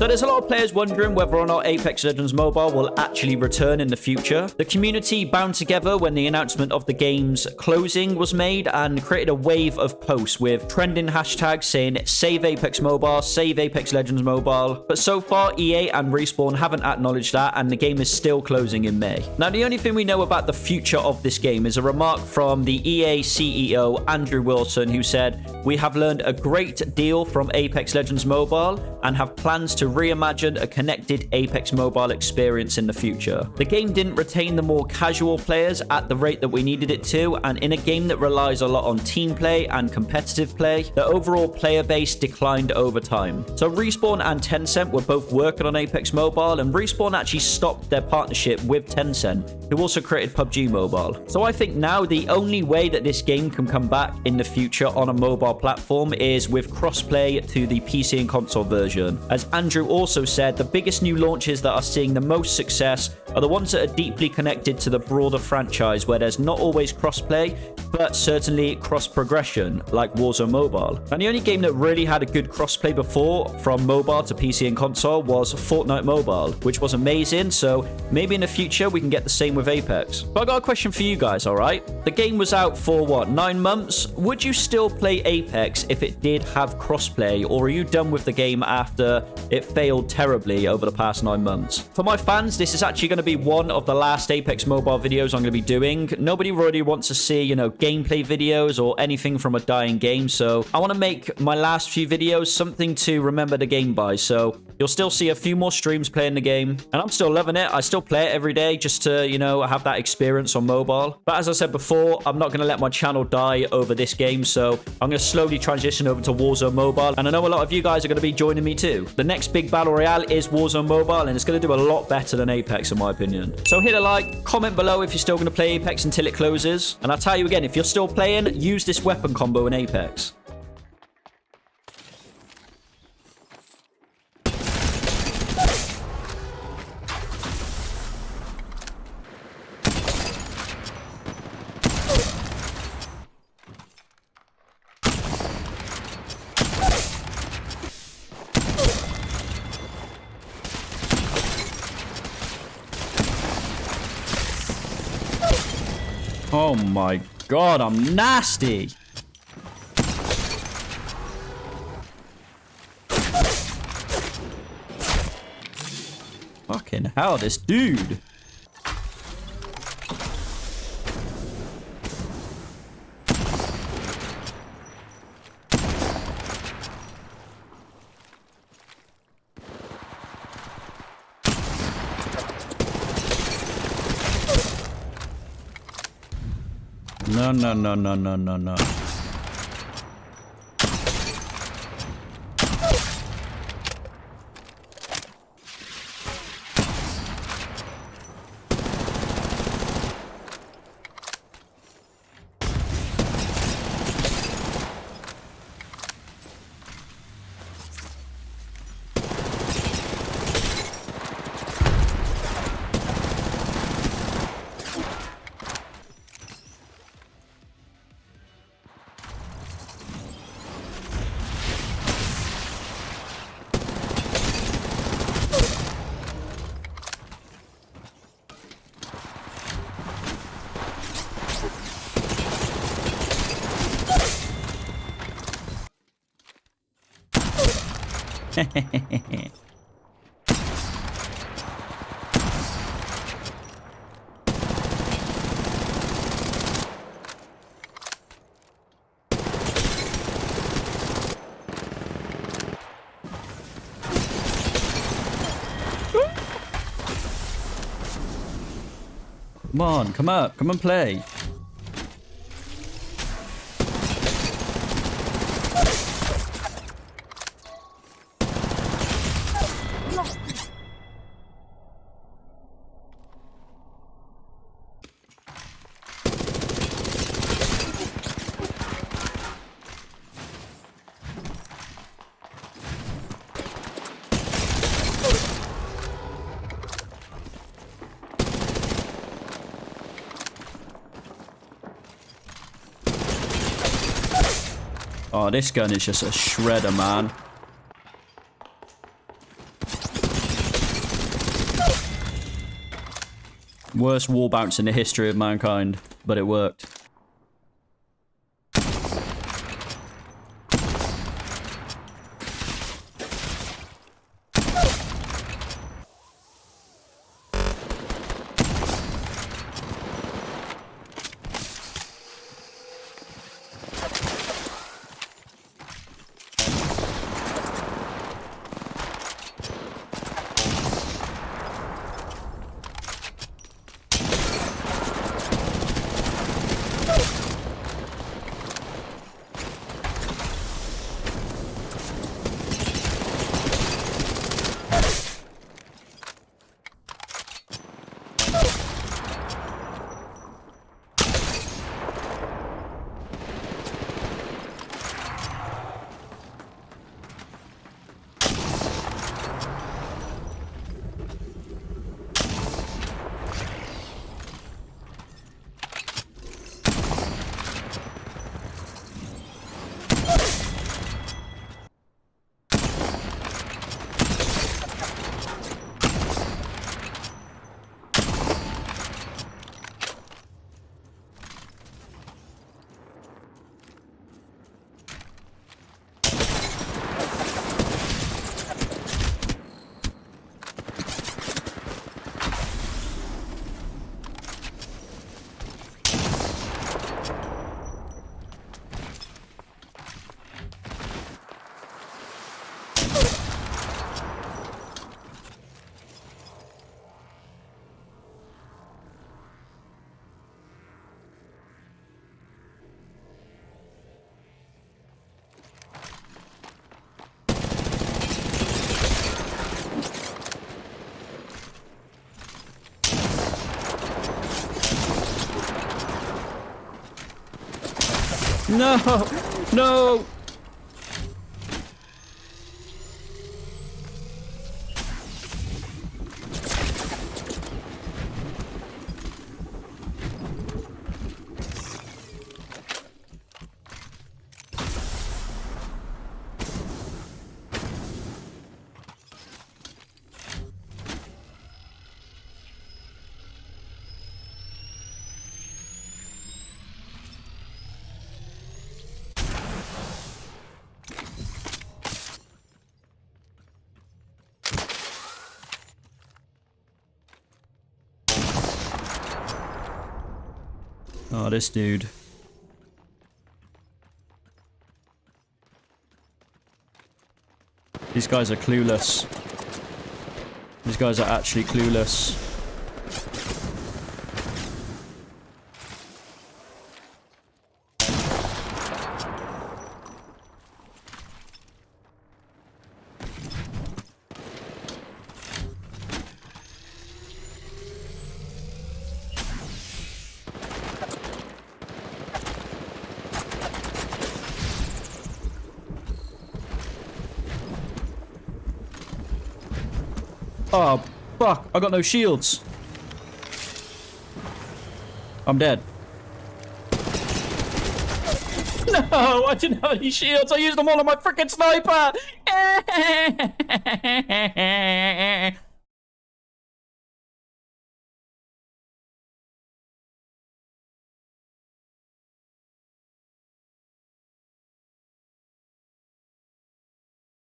So there's a lot of players wondering whether or not Apex Legends Mobile will actually return in the future. The community bound together when the announcement of the game's closing was made and created a wave of posts with trending hashtags saying save Apex Mobile, save Apex Legends Mobile. But so far, EA and Respawn haven't acknowledged that and the game is still closing in May. Now, the only thing we know about the future of this game is a remark from the EA CEO, Andrew Wilson, who said, We have learned a great deal from Apex Legends Mobile and have plans to reimagine a connected Apex Mobile experience in the future. The game didn't retain the more casual players at the rate that we needed it to, and in a game that relies a lot on team play and competitive play, the overall player base declined over time. So Respawn and Tencent were both working on Apex Mobile, and Respawn actually stopped their partnership with Tencent, who also created PUBG Mobile. So I think now the only way that this game can come back in the future on a mobile platform is with crossplay to the PC and console version. As Andrew also said, the biggest new launches that are seeing the most success are the ones that are deeply connected to the broader franchise where there's not always crossplay, but certainly cross progression, like Warzone Mobile. And the only game that really had a good crossplay before from mobile to PC and console was Fortnite Mobile, which was amazing. So maybe in the future we can get the same with Apex. But I got a question for you guys, all right? The game was out for what, nine months? Would you still play Apex if it did have crossplay, or are you done with the game after it failed terribly over the past nine months? For my fans, this is actually going to be one of the last Apex Mobile videos I'm going to be doing. Nobody really wants to see, you know, gameplay videos or anything from a dying game. So I want to make my last few videos something to remember the game by. So you'll still see a few more streams playing the game. And I'm still loving it. I still play it every day just to, you know, have that experience on mobile. But as I said before, I'm not going to let my channel die over this game. So I'm going to slowly transition over to Warzone Mobile. And I know a lot of you guys are going to be joining me too. The next big battle royale is Warzone Mobile. And it's going to do a lot better than Apex in my opinion. So hit a like, comment below if you're still going to play Apex until it closes. And I'll tell you again, if you're still playing, use this weapon combo in Apex. Oh my god, I'm nasty. Fucking hell, this dude. No, no, no, no, no, no, no. Come on, come up, come and play. Oh, this gun is just a shredder, man. Worst wall bounce in the history of mankind, but it worked. No! No! Oh, this dude. These guys are clueless. These guys are actually clueless. Oh, fuck. I got no shields. I'm dead. No, I didn't have any shields. I used them all on my freaking sniper.